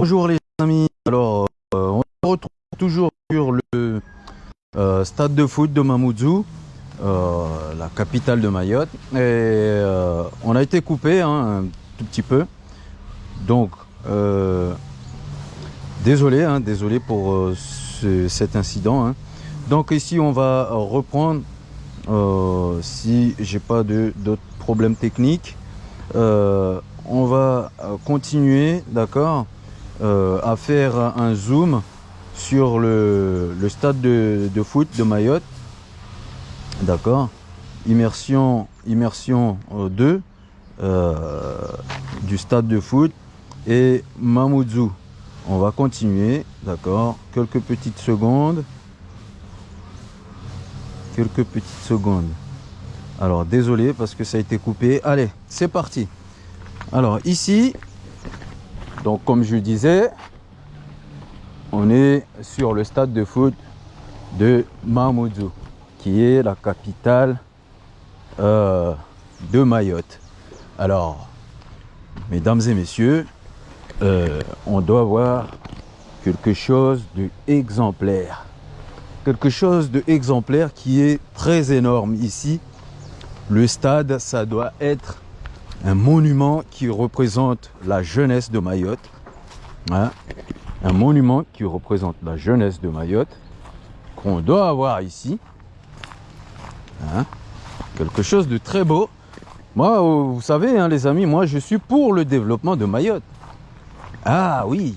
Bonjour les amis, alors euh, on se retrouve toujours sur le euh, stade de foot de Mamoudzou, euh, la capitale de Mayotte. Et on a été coupé hein, un tout petit peu. Donc désolé, hein, désolé pour ce- cet incident. hein. Donc ici on va reprendre si j'ai pas d'autres problèmes techniques. On va continuer, d'accord, euh, à faire un zoom sur le, stade de, foot de Mayotte. D'accord Immersion, immersion euh, 2 euh, du stade de foot et Mamoudzou. On va continuer, d'accord Quelques petites secondes. Quelques petites secondes. Alors désolé parce que ça a été coupé. Allez, c'est parti. Alors ici, donc comme je disais, on est sur le stade de foot de Mamoudzou, qui est la capitale euh, de Mayotte. Alors, mesdames et messieurs, euh, on doit voir quelque chose de exemplaire. Quelque chose de exemplaire qui est très énorme ici. Le stade, ça doit être un monument qui représente la jeunesse de Mayotte. Hein un monument qui représente la jeunesse de Mayotte qu'on doit avoir ici. Hein Quelque chose de très beau. Moi, vous savez, hein, les amis, moi je suis pour le développement de Mayotte. Ah oui,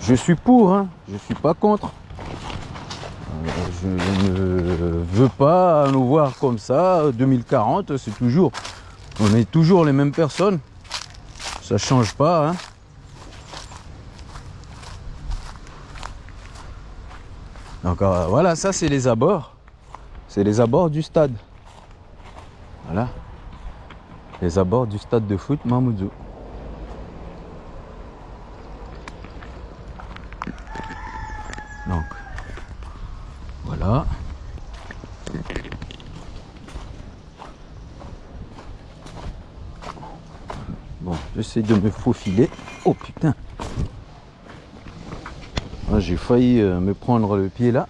je suis pour, je suis pas contre. Euh, Je ne veux pas nous voir comme ça. 2040, c'est toujours, on est toujours les mêmes personnes. Ça change pas. Hein. Donc euh, voilà, ça c'est les abords. C'est les abords du stade. Voilà. Les abords du stade de foot Mamoudzou. Donc voilà. Bon, j'essaie de me faufiler. Oh putain. Ah, J'ai failli euh, me prendre le pied là.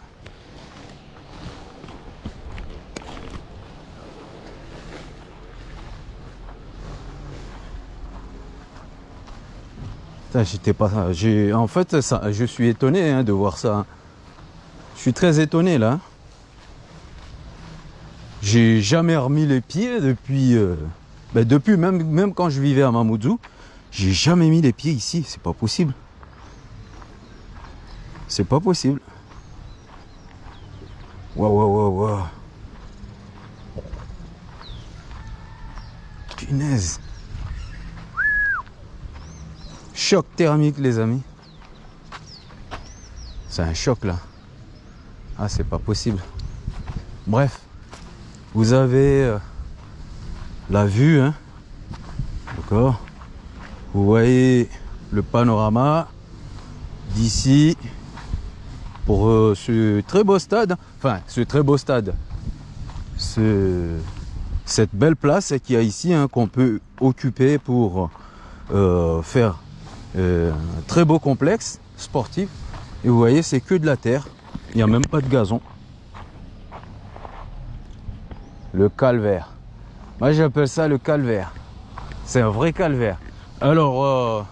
J'étais pas. En fait ça, je suis étonné hein, de voir ça. hein. Je suis très étonné là. J'ai jamais remis les pieds depuis. euh, ben, depuis même même quand je vivais à Mamoudzou, j'ai jamais mis les pieds ici. C'est pas possible. C'est pas possible. Waouh, waouh, waouh, waouh. Punaise. Choc thermique, les amis. C'est un choc là. Ah, c'est pas possible. Bref, vous avez euh, la vue, hein. D'accord Vous voyez le panorama d'ici pour euh, ce très beau stade, enfin ce très beau stade, ce, cette belle place qu'il y a ici hein, qu'on peut occuper pour euh, faire euh, un très beau complexe sportif. Et vous voyez, c'est que de la terre, il n'y a même pas de gazon. Le calvaire. Moi j'appelle ça le calvaire. C'est un vrai calvaire. Alors, euh,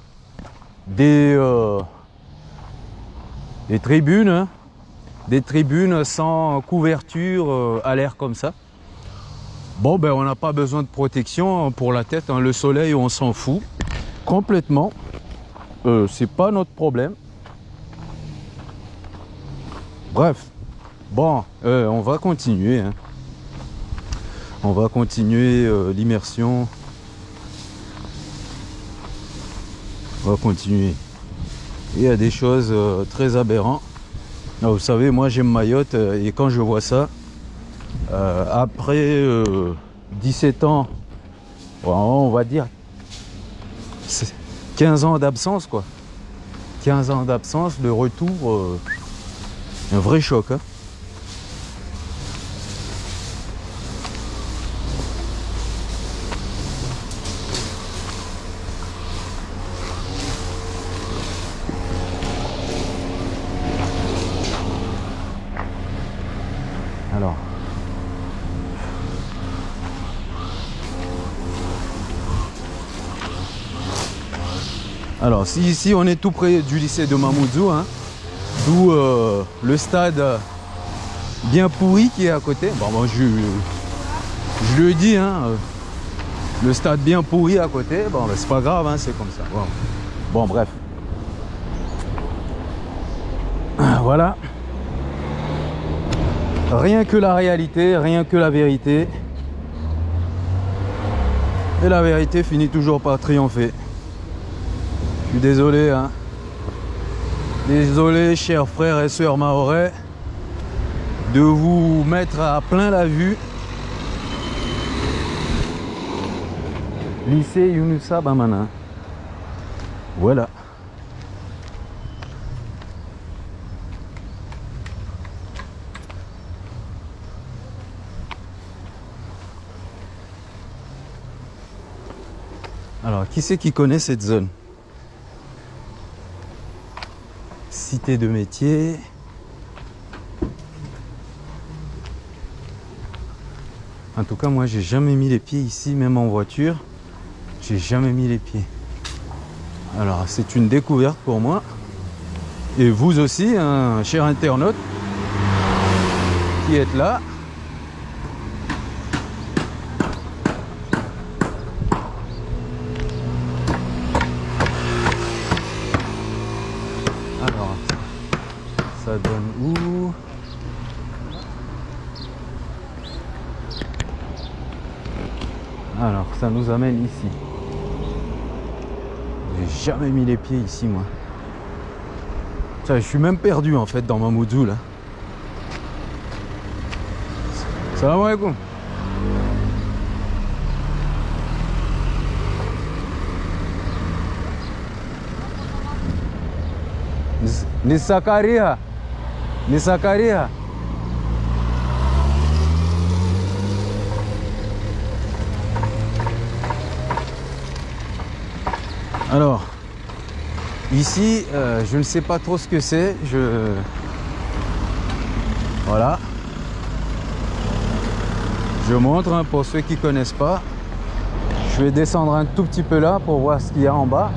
des, euh, des tribunes, hein. des tribunes sans couverture euh, à l'air comme ça. Bon, ben on n'a pas besoin de protection pour la tête. hein. Le soleil, on s'en fout complètement. C'est pas notre problème. Bref, bon, on va continuer. hein. On va continuer euh, l'immersion. On va continuer. Il y a des choses euh, très aberrantes. Ah, vous savez, moi j'aime Mayotte euh, et quand je vois ça, après euh, 17 ans, on va dire c'est 15 ans d'absence quoi. 15 ans d'absence, le retour, un vrai choc. hein. Alors. Si, ici, on est tout près du lycée de Mamoudzou, hein, d'où euh, le stade bien pourri qui est à côté. Bon, bon je, je, le dis, hein, euh, le stade bien pourri à côté. Bon, ben, c'est pas grave, hein, c'est comme ça. Bon, bon bref. Voilà. Rien que la réalité, rien que la vérité. Et la vérité finit toujours par triompher. Je suis désolé, hein. Désolé, chers frères et sœurs maorais, de vous mettre à plein la vue. Lycée Yunusa Bamana. Voilà. Alors, qui c'est qui connaît cette zone? Cité de métier. En tout cas, moi, j'ai jamais mis les pieds ici, même en voiture. J'ai jamais mis les pieds. Alors, c'est une découverte pour moi. Et vous aussi, hein, cher internaute, qui êtes là. Alors, ça nous amène ici. J'ai jamais mis les pieds ici, moi. je suis même perdu, en fait, dans ma moudou, là. Salam alaikum. Ni Sakaria. Ni Sakaria. Alors, ici, euh, je ne sais pas trop ce que c'est. Voilà. Je montre hein, pour ceux qui ne connaissent pas. Je vais descendre un tout petit peu là pour voir ce qu'il y a en bas.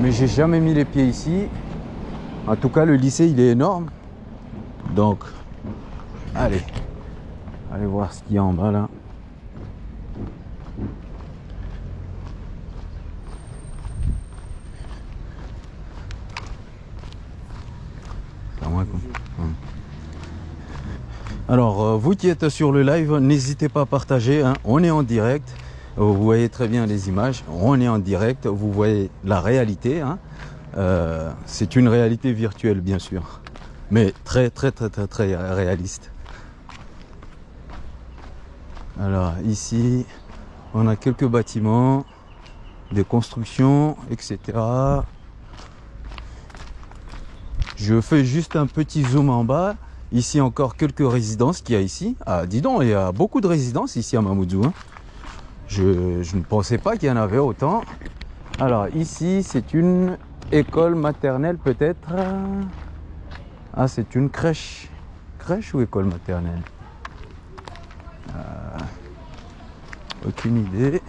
Mais j'ai jamais mis les pieds ici. En tout cas, le lycée, il est énorme. Donc, allez. Allez voir ce qu'il y a en bas là. Alors, euh, vous qui êtes sur le live, n'hésitez pas à partager. Hein. On est en direct. Vous voyez très bien les images. On est en direct. Vous voyez la réalité. Hein. Euh, c'est une réalité virtuelle, bien sûr. Mais très, très, très, très, très réaliste. Alors, ici, on a quelques bâtiments, des constructions, etc. Je fais juste un petit zoom en bas. Ici encore quelques résidences qu'il y a ici. Ah, dis donc, il y a beaucoup de résidences ici à Mamoudzou. Hein. Je, ne pensais pas qu'il y en avait autant. Alors ici, c'est une école maternelle peut-être. Ah, c'est une crèche. Crèche ou école maternelle euh, Aucune idée.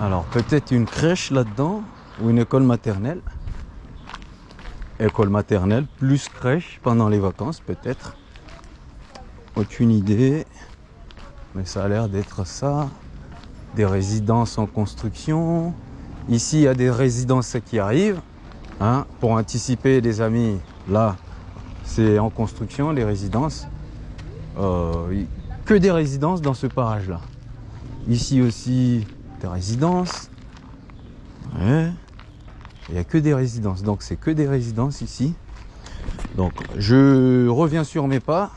Alors peut-être une crèche là-dedans ou une école maternelle. École maternelle plus crèche pendant les vacances peut-être. Aucune idée. Mais ça a l'air d'être ça. Des résidences en construction. Ici il y a des résidences qui arrivent. Hein, pour anticiper les amis, là c'est en construction les résidences. Euh, que des résidences dans ce parage là. Ici aussi de résidences. Il n'y a que des résidences, donc c'est que des résidences ici. Donc je reviens sur mes pas.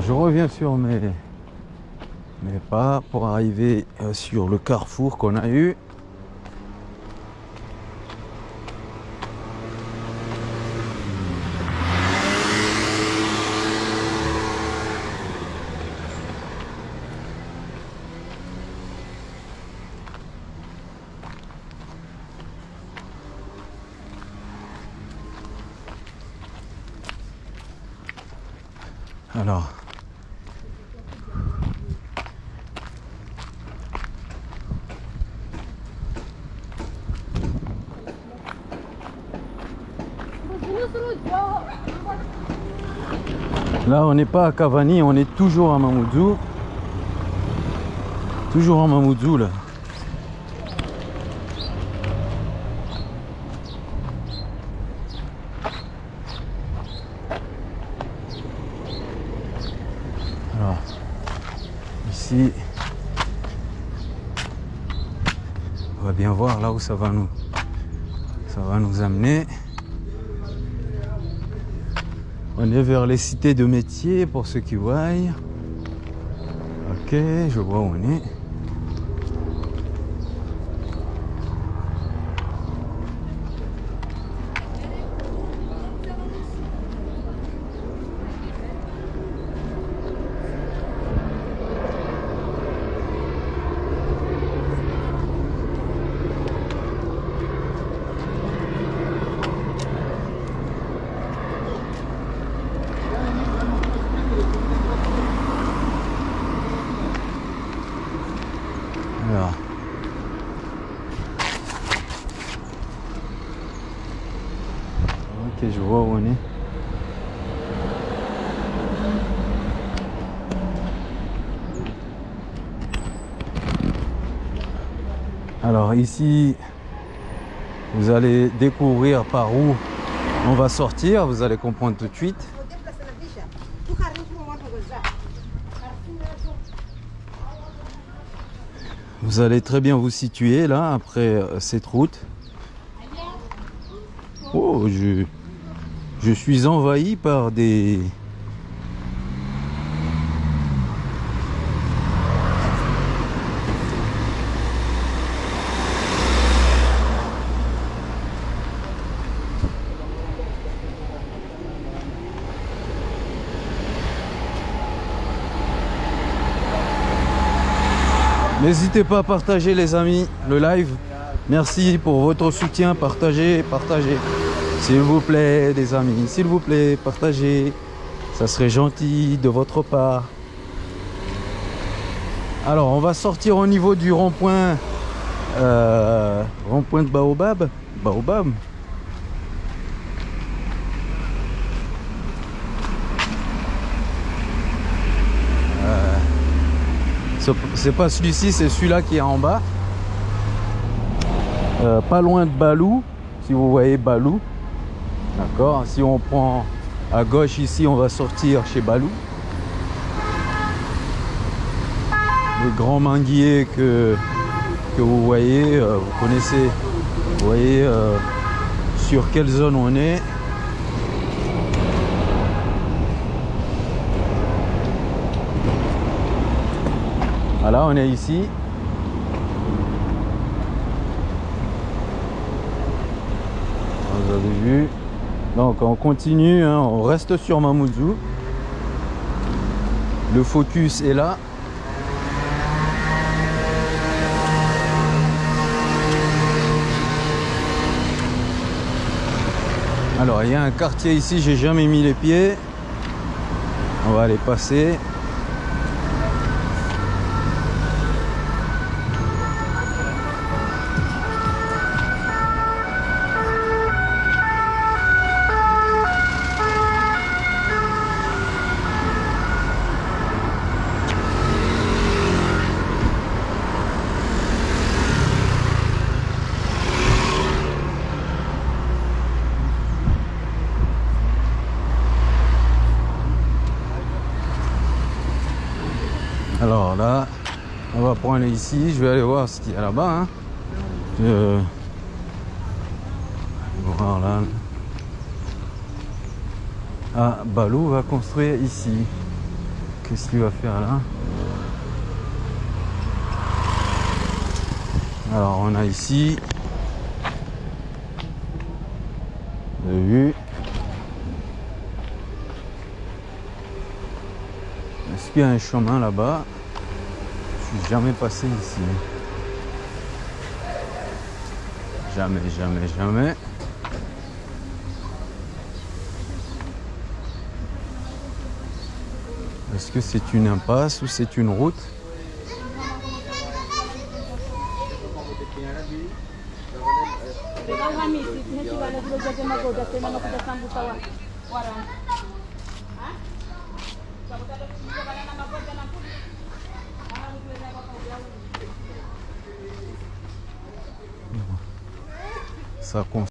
Je reviens sur mes, mes pas pour arriver euh, sur le carrefour qu'on a eu. Alors. Là, on n'est pas à Cavani, on est toujours à Mamoudzou. Toujours à Mamoudzou, là. Alors, ici, on va bien voir là où ça va nous, ça va nous amener. On est vers les cités de métier pour ceux qui voient. Ok, je vois où on est. Ok, je vois où on est. Alors ici, vous allez découvrir par où on va sortir. Vous allez comprendre tout de suite. Vous allez très bien vous situer là après euh, cette route. Oh, je, je suis envahi par des... N'hésitez pas à partager les amis le live. Merci pour votre soutien. Partagez, partagez. S'il vous plaît, les amis, s'il vous plaît, partagez. Ça serait gentil de votre part. Alors, on va sortir au niveau du rond-point euh, rond-point de Baobab. Baobab. C'est pas celui-ci, c'est celui-là qui est en bas. Euh, pas loin de Balou, si vous voyez Balou. D'accord Si on prend à gauche ici, on va sortir chez Balou. Les grands manguiers que, que vous voyez, euh, vous connaissez, vous voyez euh, sur quelle zone on est. Voilà, on est ici. Vous avez vu. Donc on continue, hein, on reste sur Mamoudzou. Le focus est là. Alors il y a un quartier ici, j'ai jamais mis les pieds. On va aller passer. Alors là, on prendre ici. Je vais aller voir ce qu'il y a là-bas. Hein. Je... je vais voir là. Ah, Balou va construire ici. Qu'est-ce qu'il va faire là? Alors on a ici le vue. Est-ce qu'il y a un chemin là-bas? Jamais passé ici. Jamais, jamais, jamais. Est-ce que c'est une impasse ou c'est une route?